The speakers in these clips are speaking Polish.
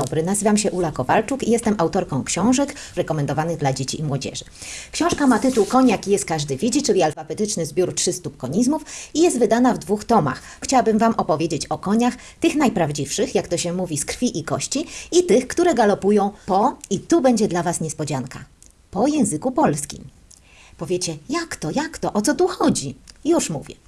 dobry, nazywam się Ula Kowalczuk i jestem autorką książek rekomendowanych dla dzieci i młodzieży. Książka ma tytuł Koniak jest każdy widzi, czyli alfabetyczny zbiór 300 konizmów i jest wydana w dwóch tomach. Chciałabym Wam opowiedzieć o koniach, tych najprawdziwszych, jak to się mówi, z krwi i kości i tych, które galopują po, i tu będzie dla Was niespodzianka, po języku polskim. Powiecie, jak to, jak to, o co tu chodzi? Już mówię.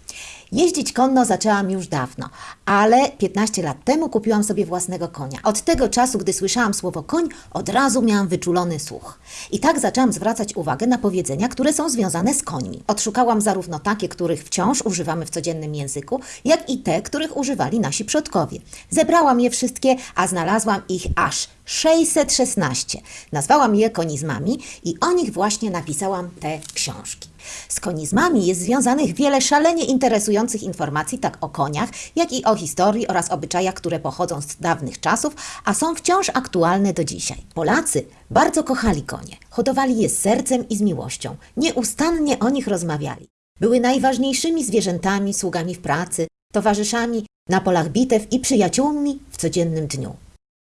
Jeździć konno zaczęłam już dawno, ale 15 lat temu kupiłam sobie własnego konia. Od tego czasu, gdy słyszałam słowo koń, od razu miałam wyczulony słuch. I tak zaczęłam zwracać uwagę na powiedzenia, które są związane z końmi. Odszukałam zarówno takie, których wciąż używamy w codziennym języku, jak i te, których używali nasi przodkowie. Zebrałam je wszystkie, a znalazłam ich aż 616. Nazwałam je konizmami i o nich właśnie napisałam te książki. Z konizmami jest związanych wiele szalenie interesujących informacji, tak o koniach, jak i o historii oraz obyczajach, które pochodzą z dawnych czasów, a są wciąż aktualne do dzisiaj. Polacy bardzo kochali konie, hodowali je z sercem i z miłością, nieustannie o nich rozmawiali. Były najważniejszymi zwierzętami, sługami w pracy, towarzyszami na polach bitew i przyjaciółmi w codziennym dniu.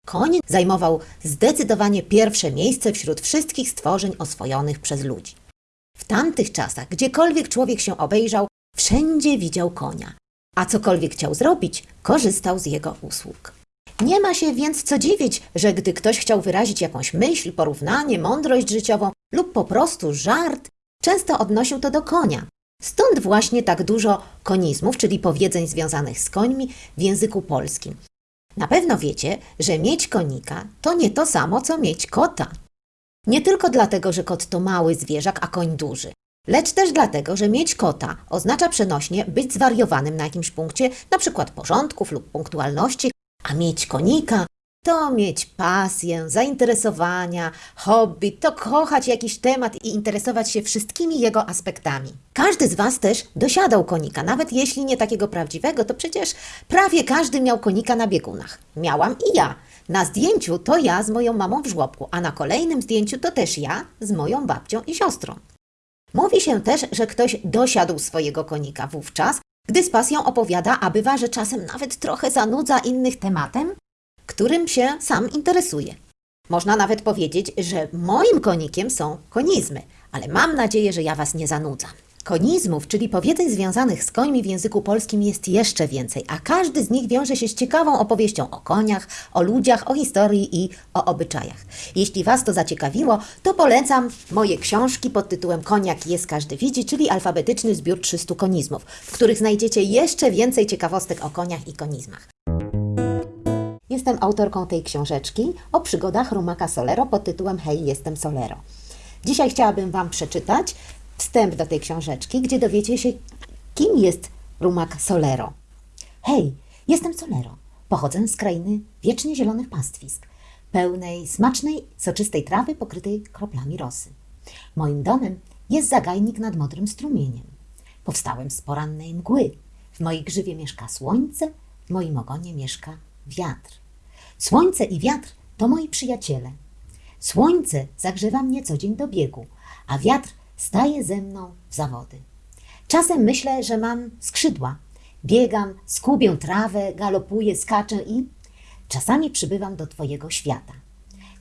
Koń zajmował zdecydowanie pierwsze miejsce wśród wszystkich stworzeń oswojonych przez ludzi. W tamtych czasach, gdziekolwiek człowiek się obejrzał, wszędzie widział konia, a cokolwiek chciał zrobić, korzystał z jego usług. Nie ma się więc co dziwić, że gdy ktoś chciał wyrazić jakąś myśl, porównanie, mądrość życiową lub po prostu żart, często odnosił to do konia. Stąd właśnie tak dużo konizmów, czyli powiedzeń związanych z końmi w języku polskim. Na pewno wiecie, że mieć konika to nie to samo, co mieć kota. Nie tylko dlatego, że kot to mały zwierzak, a koń duży, lecz też dlatego, że mieć kota oznacza przenośnie być zwariowanym na jakimś punkcie, na przykład porządków lub punktualności, a mieć konika to mieć pasję, zainteresowania, hobby, to kochać jakiś temat i interesować się wszystkimi jego aspektami. Każdy z Was też dosiadał konika, nawet jeśli nie takiego prawdziwego, to przecież prawie każdy miał konika na biegunach. Miałam i ja. Na zdjęciu to ja z moją mamą w żłobku, a na kolejnym zdjęciu to też ja z moją babcią i siostrą. Mówi się też, że ktoś dosiadł swojego konika wówczas, gdy z pasją opowiada, a bywa, że czasem nawet trochę zanudza innych tematem, którym się sam interesuje. Można nawet powiedzieć, że moim konikiem są konizmy, ale mam nadzieję, że ja Was nie zanudzam. Konizmów, czyli powiedzeń związanych z końmi w języku polskim jest jeszcze więcej, a każdy z nich wiąże się z ciekawą opowieścią o koniach, o ludziach, o historii i o obyczajach. Jeśli Was to zaciekawiło, to polecam moje książki pod tytułem Koniak jest każdy widzi, czyli alfabetyczny zbiór 300 konizmów, w których znajdziecie jeszcze więcej ciekawostek o koniach i konizmach. Jestem autorką tej książeczki o przygodach Rumaka Solero pod tytułem Hej, jestem Solero. Dzisiaj chciałabym Wam przeczytać wstęp do tej książeczki, gdzie dowiecie się, kim jest Rumak Solero. Hej, jestem Solero. Pochodzę z krainy wiecznie zielonych pastwisk, pełnej smacznej, soczystej trawy pokrytej kroplami rosy. Moim domem jest zagajnik nad modrym strumieniem. Powstałem z porannej mgły. W mojej grzywie mieszka słońce, w moim ogonie mieszka wiatr. Słońce i wiatr to moi przyjaciele. Słońce zagrzewa mnie co dzień do biegu, a wiatr staje ze mną w zawody. Czasem myślę, że mam skrzydła. Biegam, skubię trawę, galopuję, skaczę i czasami przybywam do Twojego świata.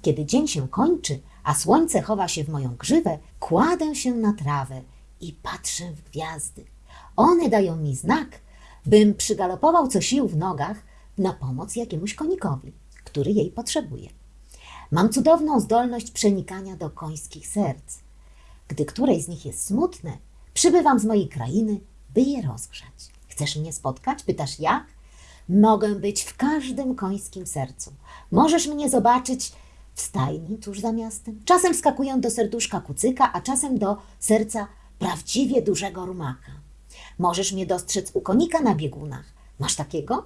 Kiedy dzień się kończy, a słońce chowa się w moją grzywę, kładę się na trawę i patrzę w gwiazdy. One dają mi znak, bym przygalopował co sił w nogach na pomoc jakiemuś konikowi, który jej potrzebuje. Mam cudowną zdolność przenikania do końskich serc. Gdy któreś z nich jest smutne, przybywam z mojej krainy, by je rozgrzać. Chcesz mnie spotkać? Pytasz jak? Mogę być w każdym końskim sercu. Możesz mnie zobaczyć w stajni tuż za miastem. Czasem skakuję do serduszka kucyka, a czasem do serca prawdziwie dużego rumaka. Możesz mnie dostrzec u konika na biegunach. Masz takiego?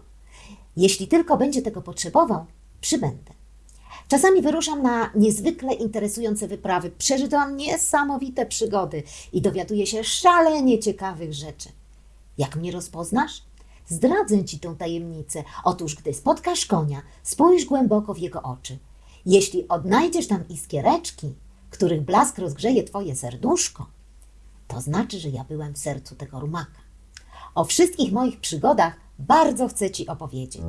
Jeśli tylko będzie tego potrzebował, przybędę. Czasami wyruszam na niezwykle interesujące wyprawy. Przeżyłam niesamowite przygody i dowiaduję się szalenie ciekawych rzeczy. Jak mnie rozpoznasz? Zdradzę ci tę tajemnicę. Otóż, gdy spotkasz konia, spójrz głęboko w jego oczy. Jeśli odnajdziesz tam iskiereczki, których blask rozgrzeje twoje serduszko, to znaczy, że ja byłem w sercu tego rumaka. O wszystkich moich przygodach bardzo chcę ci opowiedzieć.